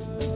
Chúa